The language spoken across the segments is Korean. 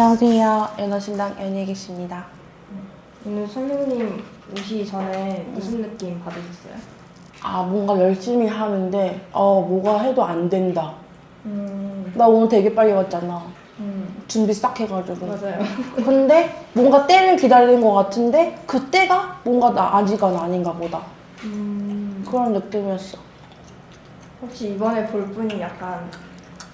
안녕하세요. 연어신당 연예기씨입니다. 오늘 선생님 오시기 전에 무슨 느낌 받으셨어요? 아, 뭔가 열심히 하는데, 어, 뭐가 해도 안 된다. 음, 나 오늘 되게 빨리 왔잖아. 음 준비 싹 해가지고. 맞아요. 근데 뭔가 때를 기다리는 것 같은데, 그 때가 뭔가 나 아직은 아닌가 보다. 음, 그런 느낌이었어. 혹시 이번에 볼 분이 약간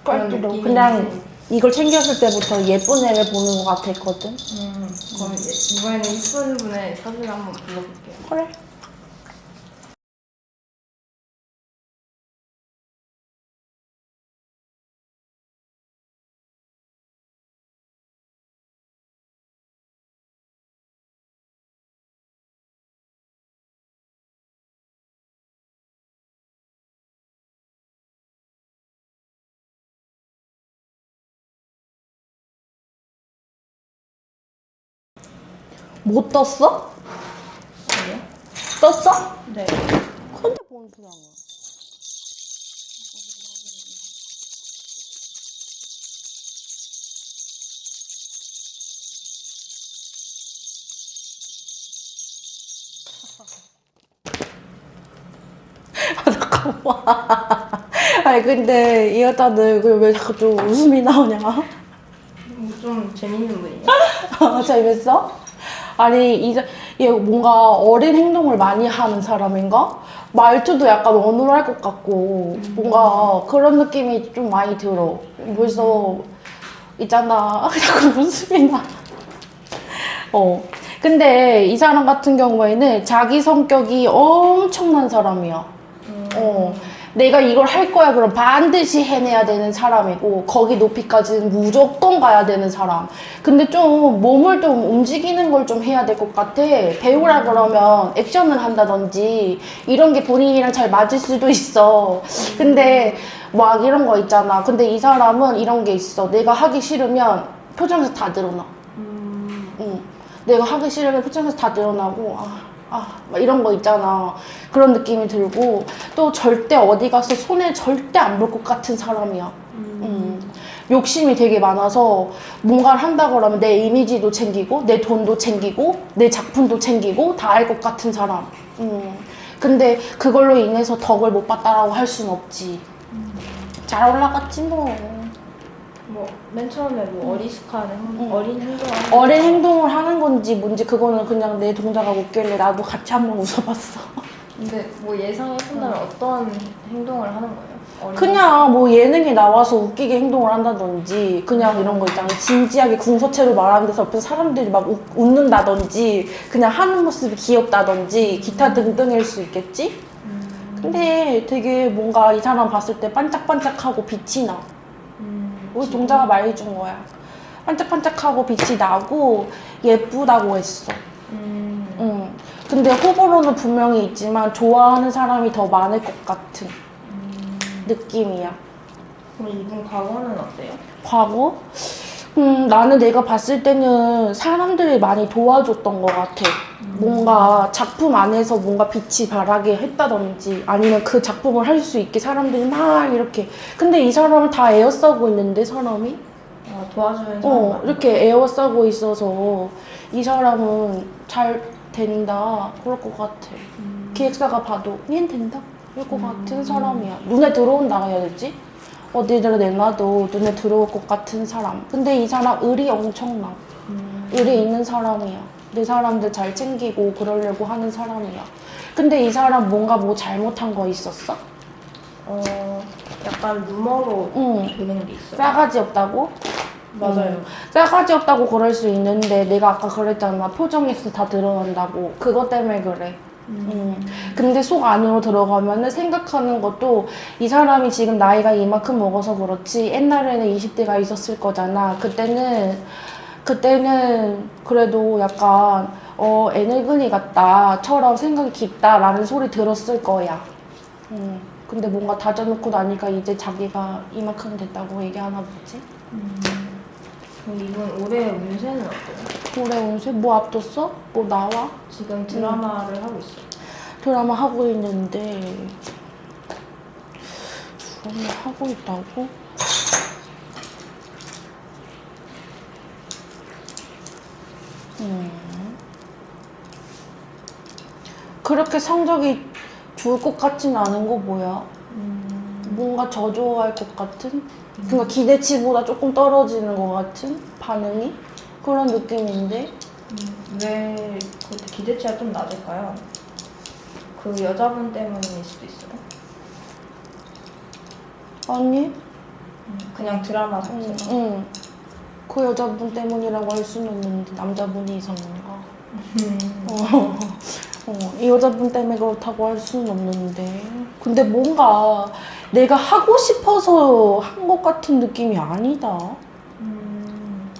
그런 깔끔해. 느낌이 그냥 이걸 챙겼을 때부터 예쁜 애를 보는 것 같았거든. 음, 그럼 이번에는 이쁜 분의 사진 한번 불러볼게요. 그래. 못 떴어? 아니요? 떴어? 네. 근데 뭔 소리야? 아 잠깐만. 아니 근데 이 얼굴 왜 자꾸 좀 웃음이 나오냐? 좀 재밌는 분이에요. 아, 재밌어? 아니 이제 얘 뭔가 어린 행동을 많이 하는 사람인가? 말투도 약간 어눌할 것 같고 뭔가 그런 느낌이 좀 많이 들어. 벌써 있잖아. 자꾸 웃음이 나. 어. 근데 이 사람 같은 경우에는 자기 성격이 엄청난 사람이야. 음, 어, 내가 이걸 할 거야. 그럼 반드시 해내야 되는 사람이고 거기 높이까지는 무조건 가야 되는 사람. 근데 좀 몸을 좀 움직이는 걸 좀 해야 될 것 같아. 배우라 그러면 액션을 한다든지 이런 게 본인이랑 잘 맞을 수도 있어. 근데 막 이런 거 있잖아. 근데 이 사람은 이런 게 있어. 내가 하기 싫으면 표정에서 다 드러나. 음, 응. 내가 하기 싫으면 표정에서 다 드러나고 아, 아, 막 이런 거 있잖아. 그런 느낌이 들고 또 절대 어디 가서 손에 절대 안 볼 것 같은 사람이야. 음, 음. 욕심이 되게 많아서 뭔가를 한다 그러면 내 이미지도 챙기고 내 돈도 챙기고 내 작품도 챙기고 다할것 같은 사람. 음. 근데 그걸로 인해서 덕을 못 봤다라고 할 순 없지. 잘 올라갔지 뭐. 뭐맨 처음에 뭐 어리숙한 행, 음. 어린 행동 어린 행동을 하는 건지 뭔지 그거는 그냥 내 동자가 웃길래 나도 같이 한번 웃어봤어. 근데 뭐 예상해 본다면 어떤 행동을 하는 거예요? 그냥 뭐 예능에 나와서 웃기게 행동을 한다든지 그냥 이런 거 있잖아 진지하게 궁서체로 말하는 데서 옆에서 사람들이 막 웃, 웃는다든지 그냥 하는 모습이 귀엽다든지 기타 등등일 수 있겠지? 음, 근데 되게 뭔가 이 사람 봤을 때 반짝반짝하고 빛이 나 음, 우리 동자가 말해준 거야 반짝반짝하고 빛이 나고 예쁘다고 했어 음, 응. 근데 호불호는 분명히 있지만 좋아하는 사람이 더 많을 것 같은 음. 느낌이야 그럼 이분 과거는 어때요? 과거? 음, 나는 내가 봤을 때는 사람들이 많이 도와줬던 것 같아. 뭔가 작품 안에서 뭔가 빛이 발하게 했다든지 아니면 그 작품을 할 수 있게 사람들이 막 이렇게. 근데 이 사람은 다 에어싸고 있는데, 사람이? 아, 도와주는 사람 어, 많아요? 이렇게 에어싸고 있어서 이 사람은 잘 된다. 그럴 것 같아. 음, 기획사가 봐도 얘는 된다. 그럴 것 같은 사람이야. 눈에 들어온다 해야 되지? 어디를 내놔도 눈에 들어올 것 같은 사람. 근데 이 사람 의리 엄청나. 음, 의리 있는 사람이야. 내 사람들 잘 챙기고 그러려고 하는 사람이야. 근데 이 사람 뭔가 뭐 잘못한 거 있었어? 어, 약간 루머로 응. 되는 게 있어요. 싸가지 없다고? 맞아요. 음. 싸가지 없다고 그럴 수 있는데 내가 아까 그랬잖아. 표정에서 다 드러난다고. 그것 때문에 그래. 음. 근데 속 안으로 들어가면 은 생각하는 것도 이 사람이 지금 나이가 이만큼 먹어서 그렇지 옛날에는 20대가 있었을 거잖아. 그때는 그때는 그래도 약간 어 애늙은이 같다처럼 생각이 깊다라는 소리 들었을 거야. 음. 근데 뭔가 다져놓고 나니까 이제 자기가 이만큼 됐다고 얘기하나 보지. 음. 그럼 이분 올해 운세는 어때요? 올해 운세 뭐 앞뒀어? 뭐 나와? 지금 드라마를 하고 있어요. 드라마 하고 있는데 드라마 하고 있다고? 음. 그렇게 성적이 좋을 것 같진 않은 거 뭐야? 음, 뭔가 저조할 것 같은? 그러니까 기대치보다 조금 떨어지는 것 같은 반응이? 그런 느낌인데? 음, 왜 기대치가 좀 낮을까요? 그 여자분 때문일 수도 있어요. 아니? 음, 그냥 드라마 응, 자체가. 응. 그 여자분 때문이라고 할 수는 없는데 남자분이 이상한가? 음. 어, 어, 이 여자분 때문에 그렇다고 할 수는 없는데 근데 뭔가 내가 하고 싶어서 한 것 같은 느낌이 아니다 음.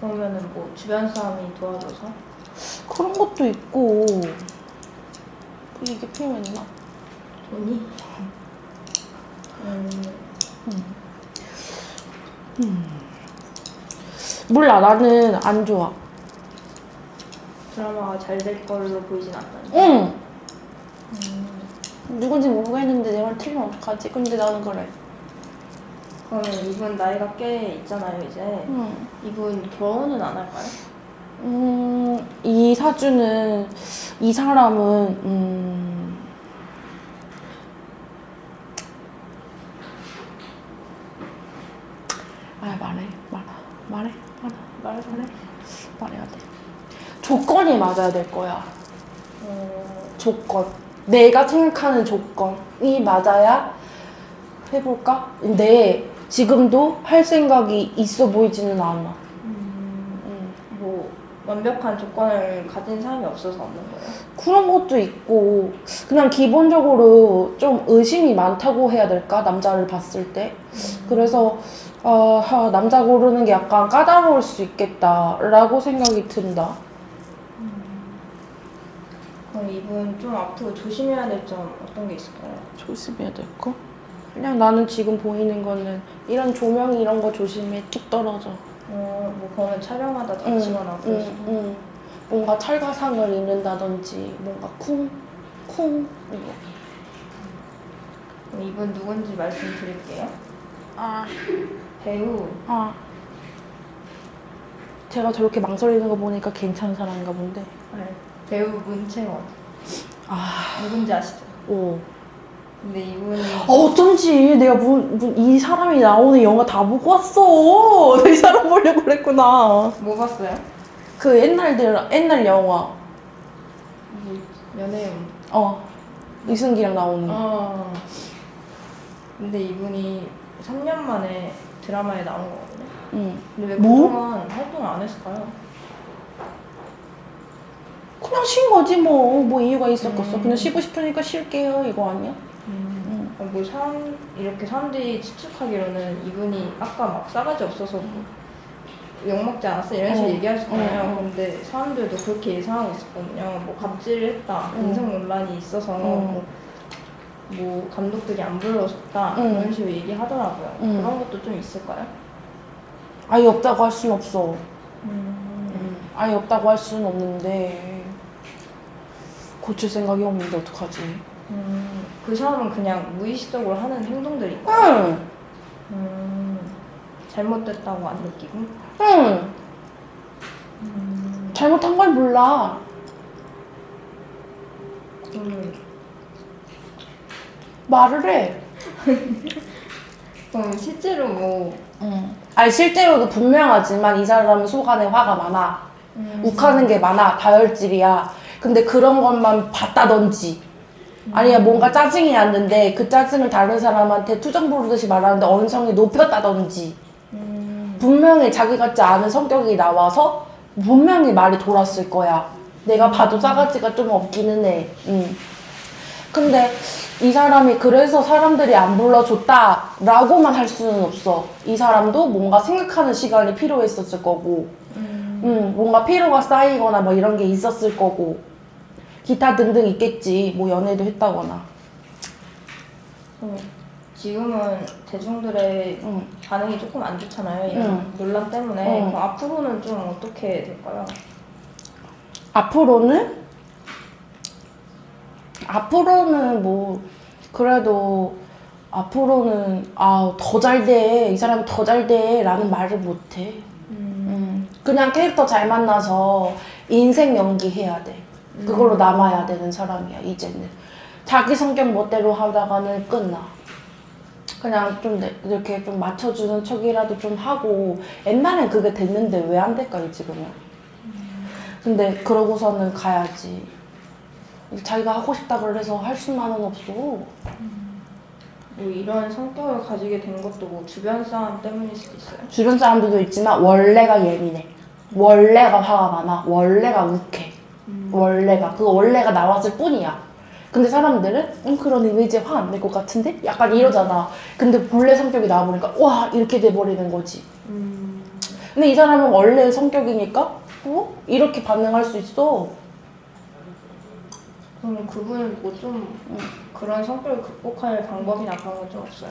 그러면은 뭐 주변 사람이 도와줘서? 그런 것도 있고 뭐 이게 필요했나? 돈이? 음. 몰라 나는 안 좋아 드라마가 잘 될 걸로 보이진 않는데. 응 음. 누군지 모르겠는데 내말 틀리면 어떡하지? 근데 나는 그래 그러면 이분 나이가 꽤 있잖아요, 이제. 응. 이분 결혼은 안 할까요? 음, 이 사주는 이 사람은 음, 아 말해 말 말해 말해 말해 말해 말해야 돼 조건이 맞아야 될 거야 어, 조건 내가 생각하는 조건이 맞아야 해볼까? 근데 지금도 할 생각이 있어 보이지는 않아 음, 음. 뭐 완벽한 조건을 가진 사람이 없어서 없는 거예요. 그런 것도 있고 그냥 기본적으로 좀 의심이 많다고 해야 될까 남자를 봤을 때 그래서 어, 하, 남자 고르는 게 약간 까다로울 수 있겠다라고 생각이 든다 그럼 이분 좀 앞으로 조심해야 될 점 어떤 게 있을까요? 조심해야 될 거? 그냥 나는 지금 보이는 거는 이런 조명 이런 거 조심해. 툭 떨어져. 어, 뭐 그러면 촬영하다 응, 다치거나 응, 그러시고 응. 뭔가 찰가상을 입는다든지 뭔가 쿵 쿵 이거. 그럼 이분 누군지 말씀드릴게요. 아, 배우. 아. 제가 저렇게 망설이는 거 보니까 괜찮은 사람인가 본데. 네, 배우 문채원 아, 누군지 아시죠? 오. 근데 이분이 아, 어쩐지 내가 문, 문, 이 사람이 나오는 영화 다 보고 왔어. 이 사람 보려고 그랬구나. 뭐 봤어요? 그 옛날들 옛날 영화. 뭐 연애운 어. 이승기랑 나오는. 어. 근데 이분이 3년 만에 드라마에 나온 거거든요. 응. 근데 왜 뭐? 그동안 활동을 안 했을까요? 그냥 쉰 거지 뭐. 뭐 이유가 있었겠어. 음. 그냥 쉬고 싶으니까 쉴게요. 이거 아니야? 응. 어, 뭐 사람 이렇게 사람들이 추측하기로는 이분이 아까 막 싸가지 없어서 뭐 욕먹지 않았어 이런 식으로 어. 얘기하셨잖아요. 어, 어. 근데 사람들도 그렇게 예상하고 있었거든요. 뭐 갑질을 했다, 음. 인성 논란이 있어서 음. 뭐, 뭐 감독들이 안 불러줬다 음. 이런 식으로 얘기하더라고요. 음. 그런 것도 좀 있을까요? 아예 없다고 할 수는 없어. 음. 응. 아예 없다고 할 수는 없는데 고칠 생각이 없는데 어떡하지? 음. 그 사람은 그냥 무의식적으로 하는 행동들이 있고 응. 음. 잘못됐다고 안 느끼고 응. 음. 잘못한 걸 몰라. 음. 말을 해. 그럼 실제로 뭐 응. 아니 실제로도 분명하지만 이 사람은 속안에 화가 많아. 음. 욱하는 게 많아. 다혈질이야. 근데 그런 것만 봤다든지. 아니면 뭔가 짜증이 났는데 그 짜증을 다른 사람한테 투정 부르듯이 말하는데 언성이 높였다든지. 음. 분명히 자기 같지 않은 성격이 나와서 분명히 말이 돌았을 거야. 내가 봐도 싸가지가 좀 없기는 해. 응. 근데 이 사람이 그래서 사람들이 안 불러줬다 라고만 할 수는 없어. 이 사람도 뭔가 생각하는 시간이 필요했었을 거고, 음. 음, 뭔가 피로가 쌓이거나 뭐 이런 게 있었을 거고, 기타 등등 있겠지. 뭐 연애도 했다거나. 음. 지금은 대중들의 응. 반응이 조금 안 좋잖아요. 이런 응. 논란 때문에. 응. 그럼 앞으로는 좀 어떻게 될까요? 앞으로는 앞으로는 뭐 그래도 앞으로는 아 더 잘 돼 이 사람이 더 잘 돼 라는 말을 못해. 음. 음. 그냥 캐릭터 잘 만나서 인생 연기해야 돼. 그걸로 남아야 되는 사람이야, 이제는. 자기 성격 멋대로 하다가는 끝나. 그냥 좀 내- 이렇게 좀 맞춰주는 척이라도 좀 하고 옛날엔 그게 됐는데 왜 안 될까, 지금은. 근데 그러고서는 가야지. 자기가 하고 싶다 그래서 할 수만은 없어. 뭐 이런 성격을 가지게 된 것도 뭐 주변 사람 때문일 수도 있어요. 주변 사람들도 있지만 원래가 예민해. 원래가 화가 많아. 원래가 욱해. 원래가 그 원래가 나왔을 뿐이야. 근데 사람들은 음, 그런 이미지에 화 안 낼 것 같은데? 약간 이러잖아. 근데 본래 성격이 나와보니까 와 이렇게 돼버리는 거지. 음. 근데 이 사람은 원래 성격이니까 어? 이렇게 반응할 수 있어. 그럼 그분은 뭐 좀 그런 성격을 극복할 방법이나 그런 건좀 없어요?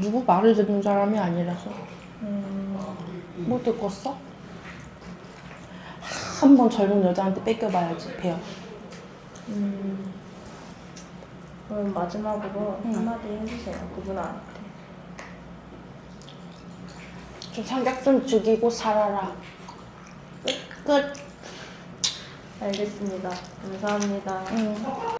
누구 말을 듣는 사람이 아니라서 음. 뭐 듣겠어? 한번 젊은 여자한테 뺏겨봐야지 배워. 음. 그럼 마지막으로 음. 한마디 해주세요. 그분한테. 좀좀 죽이고 살아라. 끝. 끝. 알겠습니다. 감사합니다. 음.